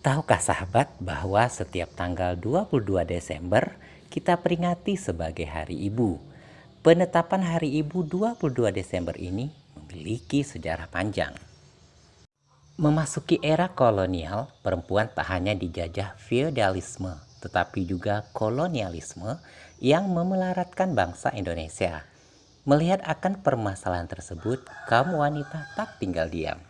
Tahukah sahabat bahwa setiap tanggal 22 Desember kita peringati sebagai Hari Ibu? Penetapan Hari Ibu 22 Desember ini memiliki sejarah panjang. Memasuki era kolonial, perempuan tak hanya dijajah feodalisme, tetapi juga kolonialisme yang memelaratkan bangsa Indonesia. Melihat akan permasalahan tersebut, kaum wanita tak tinggal diam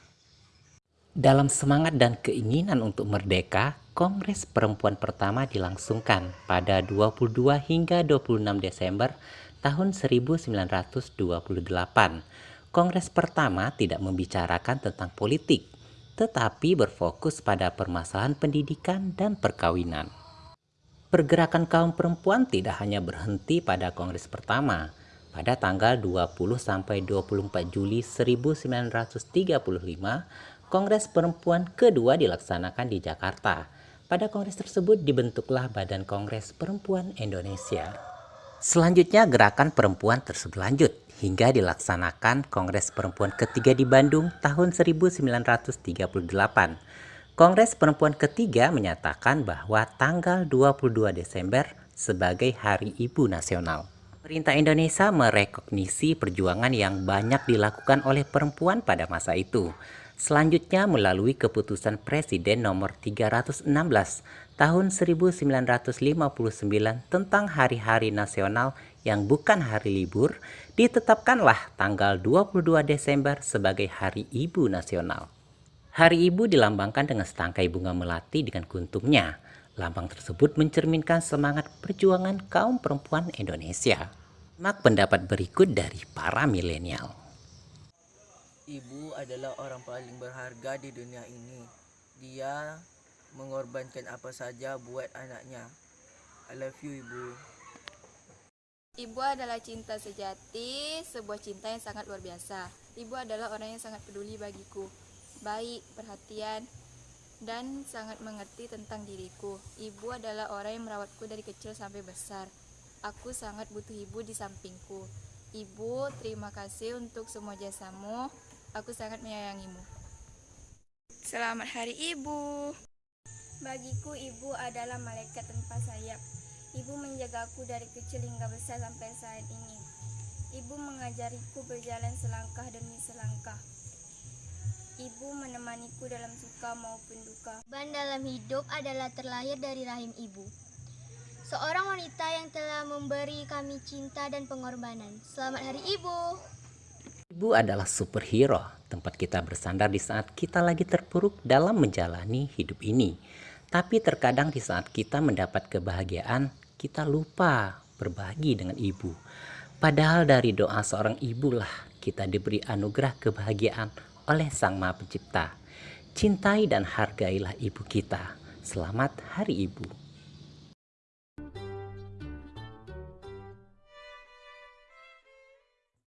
dalam semangat dan keinginan untuk merdeka, Kongres Perempuan pertama dilangsungkan pada 22 hingga 26 Desember tahun 1928. Kongres pertama tidak membicarakan tentang politik, tetapi berfokus pada permasalahan pendidikan dan perkawinan. Pergerakan kaum perempuan tidak hanya berhenti pada kongres pertama. Pada tanggal 20 sampai 24 Juli 1935, Kongres Perempuan kedua dilaksanakan di Jakarta. Pada kongres tersebut dibentuklah Badan Kongres Perempuan Indonesia. Selanjutnya gerakan perempuan terus berlanjut hingga dilaksanakan Kongres Perempuan ketiga di Bandung tahun 1938. Kongres Perempuan ketiga menyatakan bahwa tanggal 22 Desember sebagai Hari Ibu Nasional. Pemerintah Indonesia merekognisi perjuangan yang banyak dilakukan oleh perempuan pada masa itu. Selanjutnya melalui keputusan Presiden nomor 316 tahun 1959 tentang hari-hari nasional yang bukan hari libur, ditetapkanlah tanggal 22 Desember sebagai Hari Ibu Nasional. Hari Ibu dilambangkan dengan setangkai bunga melati dengan kuntumnya. Lambang tersebut mencerminkan semangat perjuangan kaum perempuan Indonesia. Mak pendapat berikut dari para milenial. Ibu adalah orang paling berharga di dunia ini. Dia mengorbankan apa saja buat anaknya. I love you, Ibu. Ibu adalah cinta sejati, sebuah cinta yang sangat luar biasa. Ibu adalah orang yang sangat peduli bagiku, baik, perhatian, dan sangat mengerti tentang diriku. Ibu adalah orang yang merawatku dari kecil sampai besar. Aku sangat butuh ibu di sampingku. Ibu, terima kasih untuk semua jasamu. Aku sangat menyayangimu. Selamat Hari Ibu. Bagiku ibu adalah malaikat tanpa sayap. Ibu menjagaku dari kecil hingga besar sampai saat ini. Ibu mengajariku berjalan selangkah demi selangkah. Ibu menemaniku dalam suka maupun duka. Ban dalam hidup adalah terlahir dari rahim ibu. Seorang wanita yang telah memberi kami cinta dan pengorbanan. Selamat Hari Ibu. Ibu adalah superhero, tempat kita bersandar di saat kita lagi terpuruk dalam menjalani hidup ini. Tapi terkadang di saat kita mendapat kebahagiaan, kita lupa berbagi dengan ibu. Padahal dari doa seorang ibu lah kita diberi anugerah kebahagiaan oleh Sang Maha Pencipta. Cintai dan hargailah ibu kita. Selamat Hari Ibu.